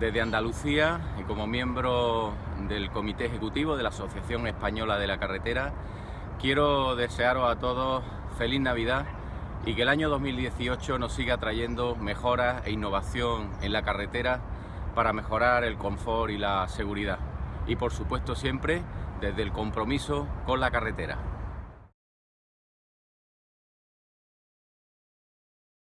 Desde Andalucía y como miembro del Comité Ejecutivo de la Asociación Española de la Carretera, quiero desearos a todos feliz Navidad y que el año 2018 nos siga trayendo mejoras e innovación en la carretera para mejorar el confort y la seguridad. Y por supuesto siempre desde el compromiso con la carretera.